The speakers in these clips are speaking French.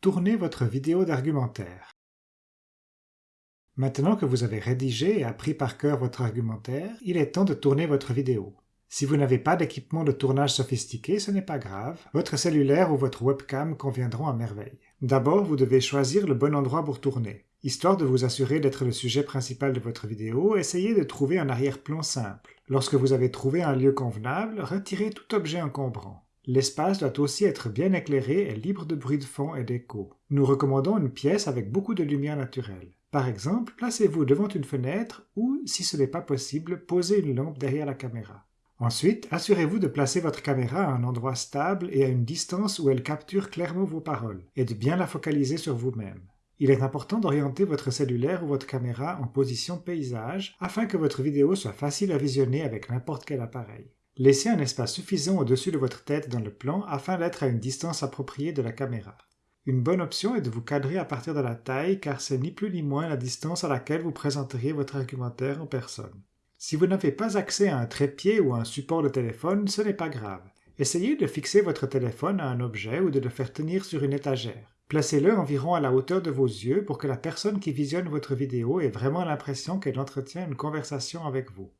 Tournez votre vidéo d'argumentaire. Maintenant que vous avez rédigé et appris par cœur votre argumentaire, il est temps de tourner votre vidéo. Si vous n'avez pas d'équipement de tournage sophistiqué, ce n'est pas grave, votre cellulaire ou votre webcam conviendront à merveille. D'abord, vous devez choisir le bon endroit pour tourner. Histoire de vous assurer d'être le sujet principal de votre vidéo, essayez de trouver un arrière-plan simple. Lorsque vous avez trouvé un lieu convenable, retirez tout objet encombrant. L'espace doit aussi être bien éclairé et libre de bruit de fond et d'écho. Nous recommandons une pièce avec beaucoup de lumière naturelle. Par exemple, placez-vous devant une fenêtre ou, si ce n'est pas possible, posez une lampe derrière la caméra. Ensuite, assurez-vous de placer votre caméra à un endroit stable et à une distance où elle capture clairement vos paroles, et de bien la focaliser sur vous-même. Il est important d'orienter votre cellulaire ou votre caméra en position paysage afin que votre vidéo soit facile à visionner avec n'importe quel appareil. Laissez un espace suffisant au-dessus de votre tête dans le plan afin d'être à une distance appropriée de la caméra. Une bonne option est de vous cadrer à partir de la taille car c'est ni plus ni moins la distance à laquelle vous présenteriez votre argumentaire en personne. Si vous n'avez pas accès à un trépied ou à un support de téléphone, ce n'est pas grave. Essayez de fixer votre téléphone à un objet ou de le faire tenir sur une étagère. Placez-le environ à la hauteur de vos yeux pour que la personne qui visionne votre vidéo ait vraiment l'impression qu'elle entretient une conversation avec vous.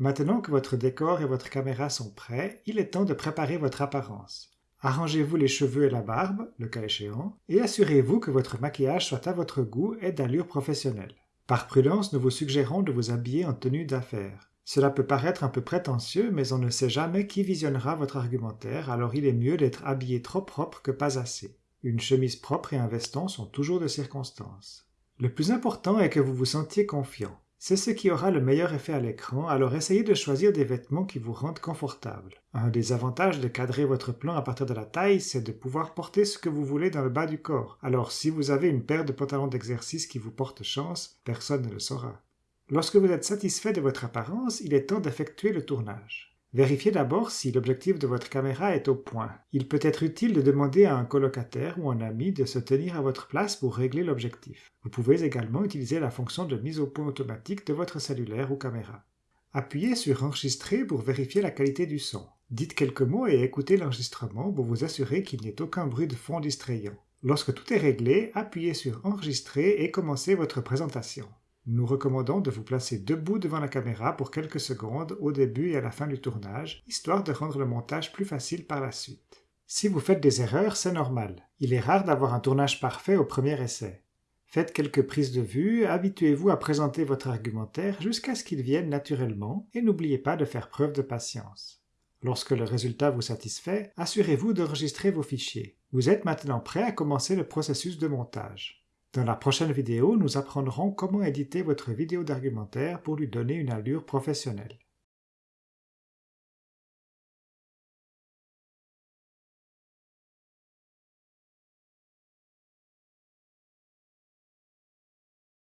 Maintenant que votre décor et votre caméra sont prêts, il est temps de préparer votre apparence. Arrangez-vous les cheveux et la barbe, le cas échéant, et assurez-vous que votre maquillage soit à votre goût et d'allure professionnelle. Par prudence, nous vous suggérons de vous habiller en tenue d'affaires. Cela peut paraître un peu prétentieux, mais on ne sait jamais qui visionnera votre argumentaire, alors il est mieux d'être habillé trop propre que pas assez. Une chemise propre et un veston sont toujours de circonstance. Le plus important est que vous vous sentiez confiant. C'est ce qui aura le meilleur effet à l'écran, alors essayez de choisir des vêtements qui vous rendent confortable. Un des avantages de cadrer votre plan à partir de la taille, c'est de pouvoir porter ce que vous voulez dans le bas du corps. Alors si vous avez une paire de pantalons d'exercice qui vous porte chance, personne ne le saura. Lorsque vous êtes satisfait de votre apparence, il est temps d'effectuer le tournage. Vérifiez d'abord si l'objectif de votre caméra est au point. Il peut être utile de demander à un colocataire ou un ami de se tenir à votre place pour régler l'objectif. Vous pouvez également utiliser la fonction de mise au point automatique de votre cellulaire ou caméra. Appuyez sur Enregistrer pour vérifier la qualité du son. Dites quelques mots et écoutez l'enregistrement pour vous assurer qu'il n'y ait aucun bruit de fond distrayant. Lorsque tout est réglé, appuyez sur Enregistrer et commencez votre présentation. Nous recommandons de vous placer debout devant la caméra pour quelques secondes au début et à la fin du tournage, histoire de rendre le montage plus facile par la suite. Si vous faites des erreurs, c'est normal. Il est rare d'avoir un tournage parfait au premier essai. Faites quelques prises de vue, habituez-vous à présenter votre argumentaire jusqu'à ce qu'il vienne naturellement et n'oubliez pas de faire preuve de patience. Lorsque le résultat vous satisfait, assurez-vous d'enregistrer vos fichiers. Vous êtes maintenant prêt à commencer le processus de montage. Dans la prochaine vidéo, nous apprendrons comment éditer votre vidéo d'argumentaire pour lui donner une allure professionnelle.